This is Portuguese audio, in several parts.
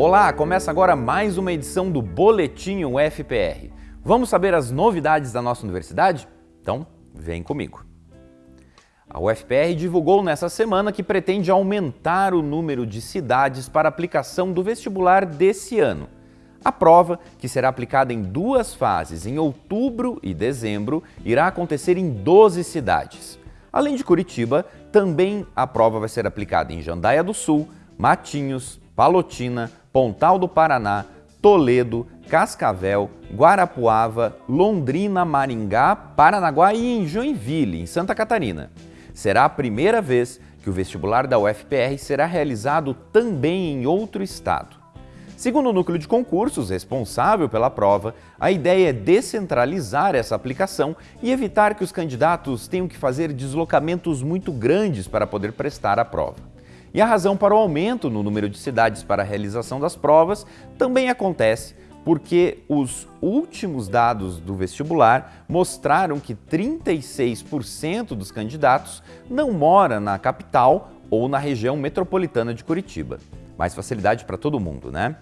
Olá, começa agora mais uma edição do Boletim UFPR. Vamos saber as novidades da nossa universidade? Então, vem comigo. A UFPR divulgou nessa semana que pretende aumentar o número de cidades para aplicação do vestibular desse ano. A prova, que será aplicada em duas fases, em outubro e dezembro, irá acontecer em 12 cidades. Além de Curitiba, também a prova vai ser aplicada em Jandaia do Sul, Matinhos, Palotina, Pontal do Paraná, Toledo, Cascavel, Guarapuava, Londrina, Maringá, Paranaguá e em Joinville, em Santa Catarina. Será a primeira vez que o vestibular da UFPR será realizado também em outro estado. Segundo o núcleo de concursos responsável pela prova, a ideia é descentralizar essa aplicação e evitar que os candidatos tenham que fazer deslocamentos muito grandes para poder prestar a prova. E a razão para o aumento no número de cidades para a realização das provas também acontece porque os últimos dados do vestibular mostraram que 36% dos candidatos não mora na capital ou na região metropolitana de Curitiba mais facilidade para todo mundo, né?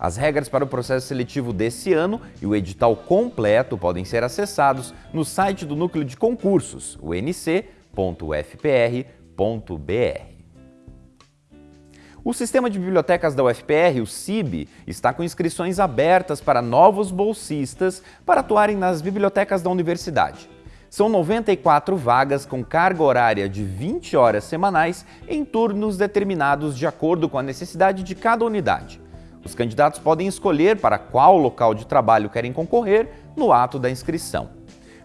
As regras para o processo seletivo desse ano e o edital completo podem ser acessados no site do Núcleo de Concursos, o nc.ufpr.br. O Sistema de Bibliotecas da UFPR, o CIB, está com inscrições abertas para novos bolsistas para atuarem nas bibliotecas da universidade. São 94 vagas com carga horária de 20 horas semanais em turnos determinados de acordo com a necessidade de cada unidade. Os candidatos podem escolher para qual local de trabalho querem concorrer no ato da inscrição.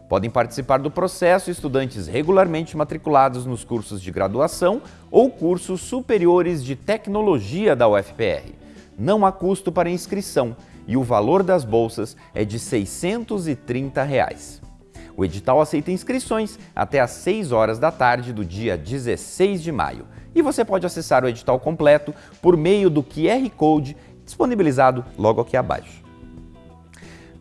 Podem participar do processo estudantes regularmente matriculados nos cursos de graduação ou cursos superiores de tecnologia da UFPR. Não há custo para inscrição e o valor das bolsas é de 630 reais. O edital aceita inscrições até às 6 horas da tarde do dia 16 de maio. E você pode acessar o edital completo por meio do QR Code disponibilizado logo aqui abaixo.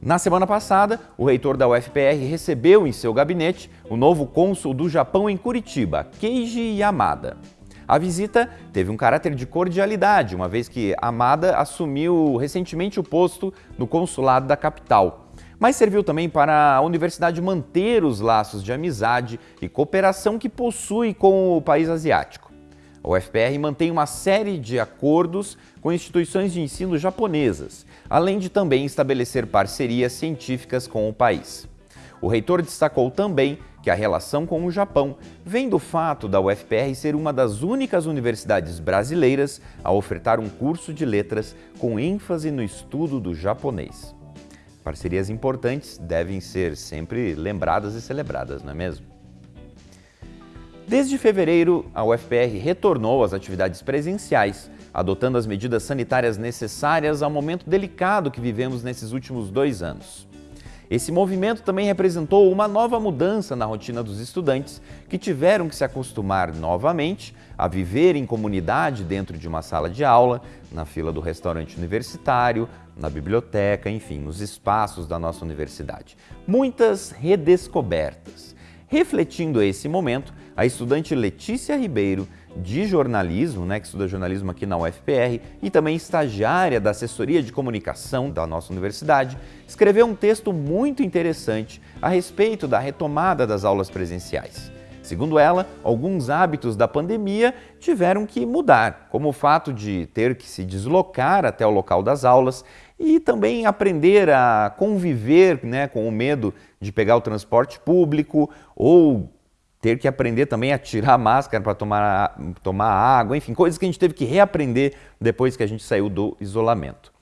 Na semana passada, o reitor da UFPR recebeu em seu gabinete o novo cônsul do Japão em Curitiba, Keiji Yamada. A visita teve um caráter de cordialidade, uma vez que Amada assumiu recentemente o posto no consulado da capital mas serviu também para a universidade manter os laços de amizade e cooperação que possui com o país asiático. A UFPR mantém uma série de acordos com instituições de ensino japonesas, além de também estabelecer parcerias científicas com o país. O reitor destacou também que a relação com o Japão vem do fato da UFPR ser uma das únicas universidades brasileiras a ofertar um curso de letras com ênfase no estudo do japonês. Parcerias importantes devem ser sempre lembradas e celebradas, não é mesmo? Desde fevereiro, a UFPR retornou às atividades presenciais, adotando as medidas sanitárias necessárias ao momento delicado que vivemos nesses últimos dois anos. Esse movimento também representou uma nova mudança na rotina dos estudantes que tiveram que se acostumar novamente a viver em comunidade dentro de uma sala de aula, na fila do restaurante universitário, na biblioteca, enfim, nos espaços da nossa universidade. Muitas redescobertas. Refletindo esse momento, a estudante Letícia Ribeiro, de jornalismo, né, que estuda jornalismo aqui na UFPR, e também estagiária da assessoria de comunicação da nossa universidade, escreveu um texto muito interessante a respeito da retomada das aulas presenciais. Segundo ela, alguns hábitos da pandemia tiveram que mudar, como o fato de ter que se deslocar até o local das aulas e também aprender a conviver né, com o medo de pegar o transporte público ou ter que aprender também a tirar a máscara para tomar, tomar água, enfim, coisas que a gente teve que reaprender depois que a gente saiu do isolamento.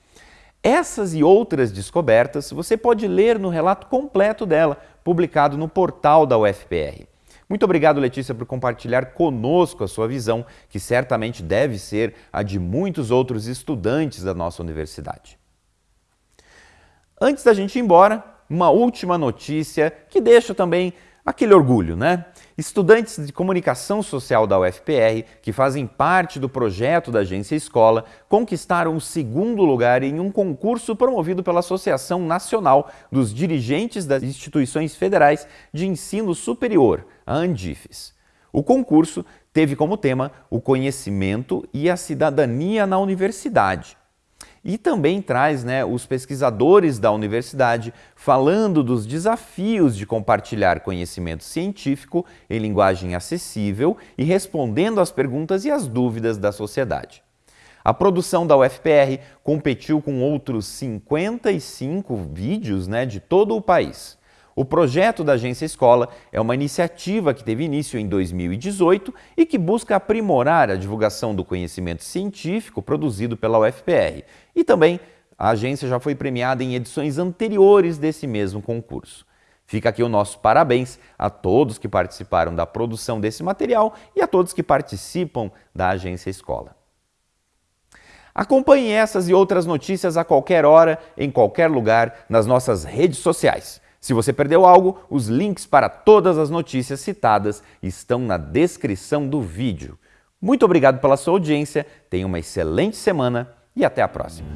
Essas e outras descobertas você pode ler no relato completo dela, publicado no portal da UFPR. Muito obrigado, Letícia, por compartilhar conosco a sua visão, que certamente deve ser a de muitos outros estudantes da nossa universidade. Antes da gente ir embora, uma última notícia que deixa também aquele orgulho, né? Estudantes de comunicação social da UFPR, que fazem parte do projeto da Agência Escola, conquistaram o segundo lugar em um concurso promovido pela Associação Nacional dos Dirigentes das Instituições Federais de Ensino Superior, a Andifes. O concurso teve como tema o conhecimento e a cidadania na universidade. E também traz né, os pesquisadores da universidade falando dos desafios de compartilhar conhecimento científico em linguagem acessível e respondendo às perguntas e às dúvidas da sociedade. A produção da UFPR competiu com outros 55 vídeos né, de todo o país. O projeto da Agência Escola é uma iniciativa que teve início em 2018 e que busca aprimorar a divulgação do conhecimento científico produzido pela UFPR. E também a agência já foi premiada em edições anteriores desse mesmo concurso. Fica aqui o nosso parabéns a todos que participaram da produção desse material e a todos que participam da Agência Escola. Acompanhe essas e outras notícias a qualquer hora, em qualquer lugar, nas nossas redes sociais. Se você perdeu algo, os links para todas as notícias citadas estão na descrição do vídeo. Muito obrigado pela sua audiência, tenha uma excelente semana e até a próxima.